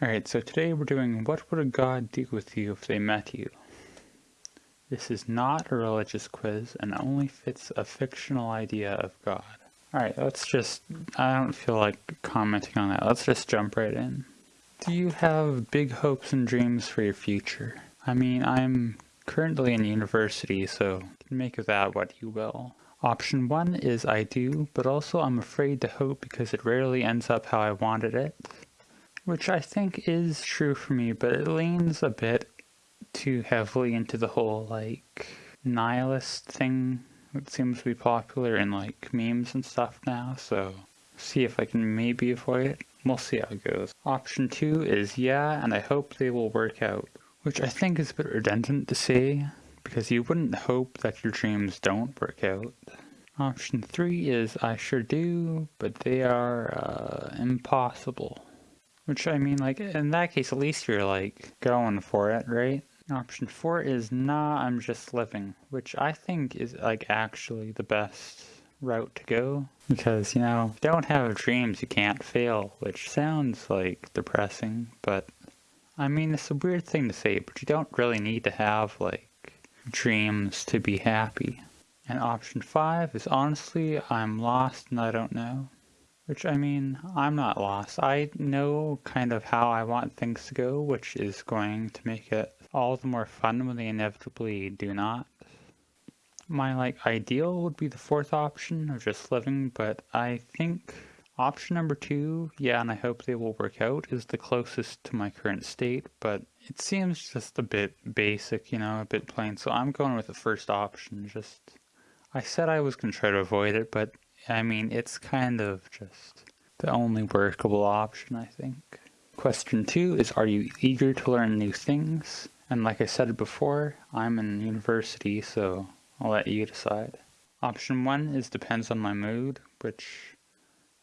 Alright, so today we're doing What Would a God Do With You If They Met You? This is not a religious quiz and only fits a fictional idea of God. Alright, let's just, I don't feel like commenting on that, let's just jump right in. Do you have big hopes and dreams for your future? I mean, I'm currently in university, so make of that what you will. Option 1 is I do, but also I'm afraid to hope because it rarely ends up how I wanted it. Which I think is true for me, but it leans a bit too heavily into the whole, like, nihilist thing that seems to be popular in, like, memes and stuff now, so see if I can maybe avoid it. We'll see how it goes. Option 2 is yeah, and I hope they will work out. Which I think is a bit redundant to say, because you wouldn't hope that your dreams don't work out. Option 3 is I sure do, but they are uh, impossible. Which, I mean, like, in that case, at least you're, like, going for it, right? Option four is nah, I'm just living, which I think is, like, actually the best route to go. Because, you know, don't have dreams, you can't fail, which sounds, like, depressing, but, I mean, it's a weird thing to say, but you don't really need to have, like, dreams to be happy. And option five is honestly, I'm lost and I don't know. Which, I mean, I'm not lost. I know kind of how I want things to go, which is going to make it all the more fun when they inevitably do not. My, like, ideal would be the fourth option of just living, but I think option number two, yeah, and I hope they will work out, is the closest to my current state, but it seems just a bit basic, you know, a bit plain, so I'm going with the first option, just... I said I was going to try to avoid it, but I mean, it's kind of just the only workable option, I think. Question two is, are you eager to learn new things? And like I said before, I'm in university, so I'll let you decide. Option one is depends on my mood, which,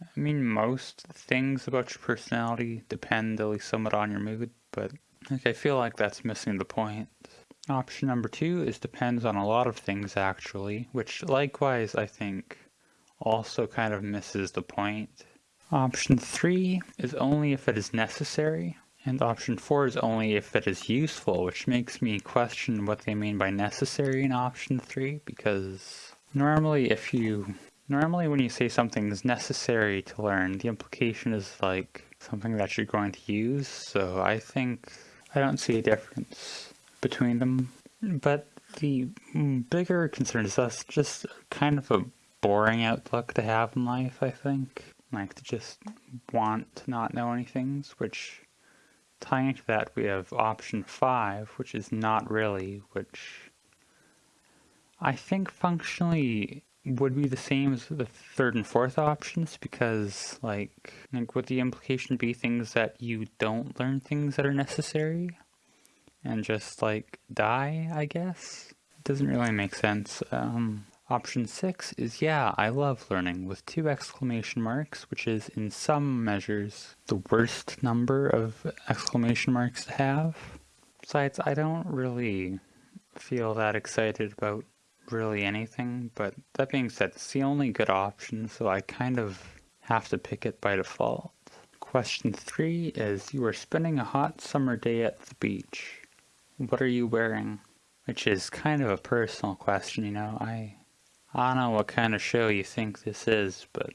I mean, most things about your personality depend at least somewhat on your mood, but like, I feel like that's missing the point. Option number two is depends on a lot of things actually, which likewise I think also kind of misses the point. Option 3 is only if it is necessary, and option 4 is only if it is useful, which makes me question what they mean by necessary in option 3, because normally if you... Normally when you say something is necessary to learn, the implication is like something that you're going to use, so I think I don't see a difference between them. But the bigger concern is that's just kind of a boring outlook to have in life, I think. Like to just want to not know anything, which tying into that we have option 5, which is not really, which I think functionally would be the same as the third and fourth options because like like would the implication be things that you don't learn things that are necessary and just like die I guess it doesn't really make sense um Option 6 is yeah, I love learning with two exclamation marks, which is in some measures the worst number of exclamation marks to have. Besides, I don't really feel that excited about really anything, but that being said, it's the only good option, so I kind of have to pick it by default. Question 3 is you are spending a hot summer day at the beach. What are you wearing? Which is kind of a personal question, you know, I I don't know what kind of show you think this is, but...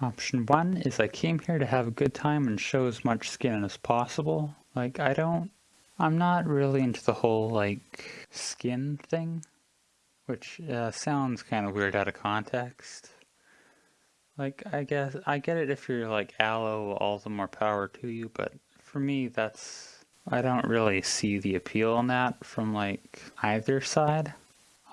Option 1 is I came here to have a good time and show as much skin as possible. Like, I don't... I'm not really into the whole, like, skin thing. Which uh, sounds kind of weird out of context. Like, I guess, I get it if you're like allo, all the more power to you, but for me, that's... I don't really see the appeal in that from, like, either side.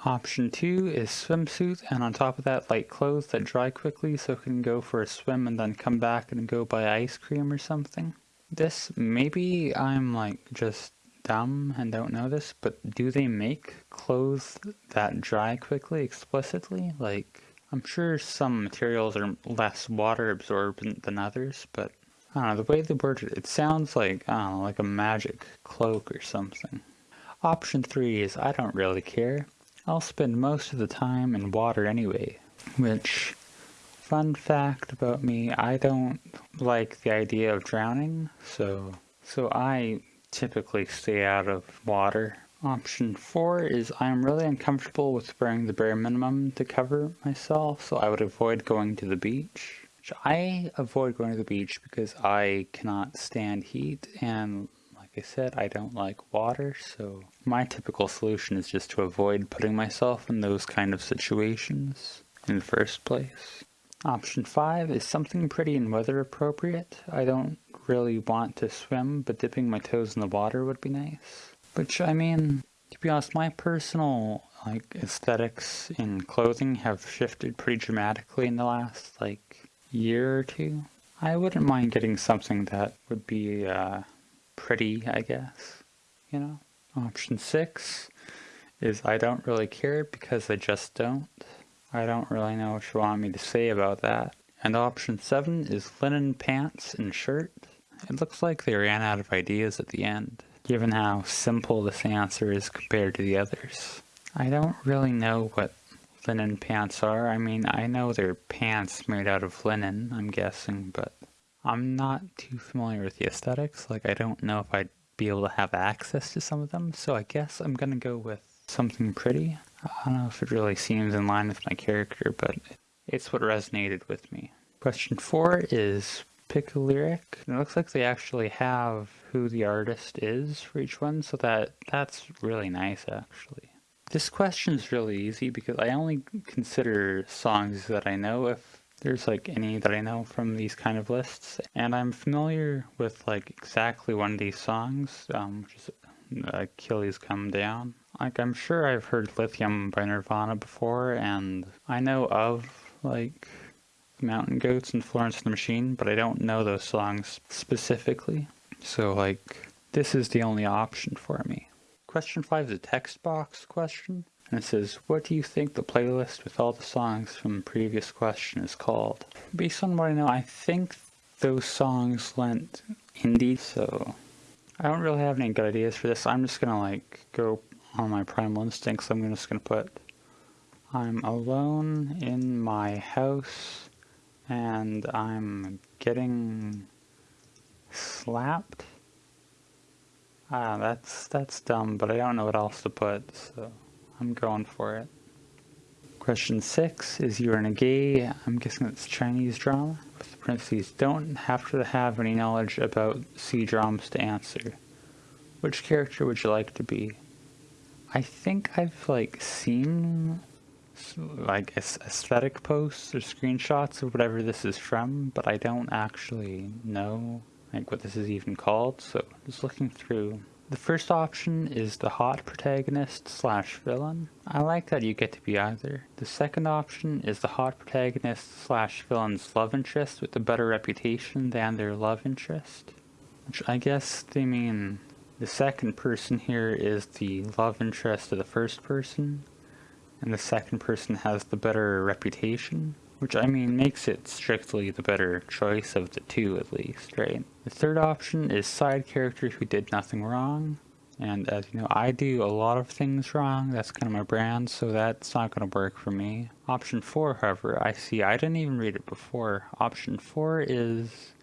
Option 2 is swimsuit and on top of that light clothes that dry quickly so can go for a swim and then come back and go buy ice cream or something. This, maybe I'm like just dumb and don't know this, but do they make clothes that dry quickly explicitly? Like, I'm sure some materials are less water absorbent than others, but I don't know, the way they word it, it sounds like, I don't know, like a magic cloak or something. Option 3 is I don't really care. I'll spend most of the time in water anyway, which Fun fact about me, I don't like the idea of drowning, so so I typically stay out of water. Option 4 is I'm really uncomfortable with wearing the bare minimum to cover myself, so I would avoid going to the beach. I avoid going to the beach because I cannot stand heat and I said, I don't like water, so my typical solution is just to avoid putting myself in those kind of situations in the first place. Option 5 is something pretty and weather appropriate. I don't really want to swim, but dipping my toes in the water would be nice. Which, I mean, to be honest, my personal like aesthetics in clothing have shifted pretty dramatically in the last like year or two. I wouldn't mind getting something that would be uh, pretty, I guess, you know? Option 6 is I don't really care because I just don't. I don't really know what you want me to say about that. And option 7 is linen pants and shirt. It looks like they ran out of ideas at the end, given how simple this answer is compared to the others. I don't really know what linen pants are. I mean, I know they're pants made out of linen, I'm guessing, but I'm not too familiar with the aesthetics. Like, I don't know if I'd be able to have access to some of them, so I guess I'm gonna go with something pretty. I don't know if it really seems in line with my character, but it's what resonated with me. Question four is pick a lyric. It looks like they actually have who the artist is for each one, so that that's really nice actually. This question is really easy because I only consider songs that I know if there's like any that I know from these kind of lists. And I'm familiar with like exactly one of these songs, um, which is Achilles Come Down. Like, I'm sure I've heard Lithium by Nirvana before, and I know of, like, Mountain Goats and Florence and the Machine, but I don't know those songs specifically. So, like, this is the only option for me. Question 5 is a text box question, and it says, What do you think the playlist with all the songs from the previous question is called? Based on what I know, I think those songs lent indie, so I don't really have any good ideas for this. I'm just gonna, like, go on my primal instincts, I'm just to put I'm alone in my house and I'm getting slapped. Ah, that's that's dumb, but I don't know what else to put, so I'm going for it. Question six is you're in a gay, I'm guessing it's Chinese drama, with the parentheses, don't have to have any knowledge about C dramas to answer. Which character would you like to be? I think I've like seen like aesthetic posts or screenshots of whatever this is from, but I don't actually know like what this is even called, so just looking through. The first option is the hot protagonist slash villain. I like that you get to be either. The second option is the hot protagonist slash villain's love interest with a better reputation than their love interest. Which I guess they mean the second person here is the love interest of the first person, and the second person has the better reputation, which I mean makes it strictly the better choice of the two at least, right? The third option is side character who did nothing wrong, and as you know, I do a lot of things wrong, that's kind of my brand, so that's not going to work for me. Option 4, however, I see, I didn't even read it before. Option 4 is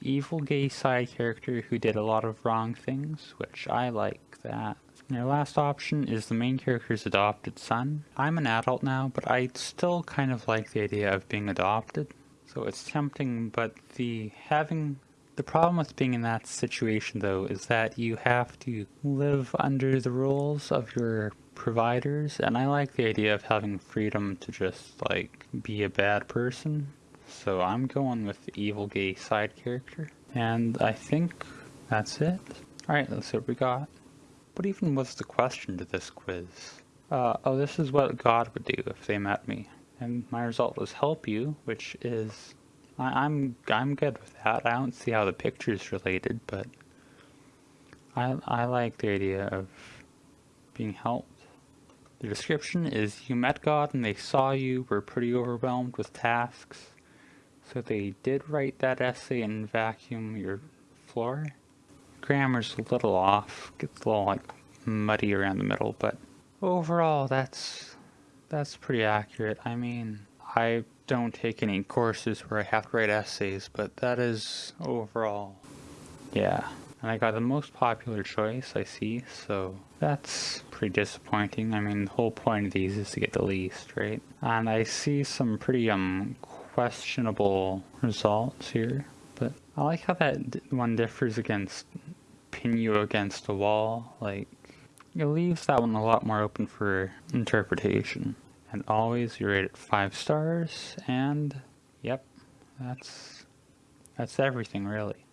evil gay side character who did a lot of wrong things, which I like that. And your last option is the main character's adopted son. I'm an adult now, but I still kind of like the idea of being adopted. So it's tempting, but the having the problem with being in that situation though is that you have to live under the rules of your providers and I like the idea of having freedom to just like be a bad person so I'm going with the evil gay side character. And I think that's it. Alright, let's see what we got. What even was the question to this quiz? Uh, oh, this is what God would do if they met me. And my result was help you, which is... I, I'm I'm good with that. I don't see how the picture's related, but... I, I like the idea of being helped. The description is you met God and they saw you, were pretty overwhelmed with tasks, so they did write that essay and vacuum your floor. Grammar's a little off, gets a little like muddy around the middle, but overall that's that's pretty accurate. I mean, I don't take any courses where I have to write essays, but that is overall, yeah. And I got the most popular choice I see, so that's pretty disappointing. I mean, the whole point of these is to get the least, right? And I see some pretty um questionable results here, but I like how that one differs against you against a wall. Like, it leaves that one a lot more open for interpretation. And always you rate it five stars, and yep, that's that's everything really.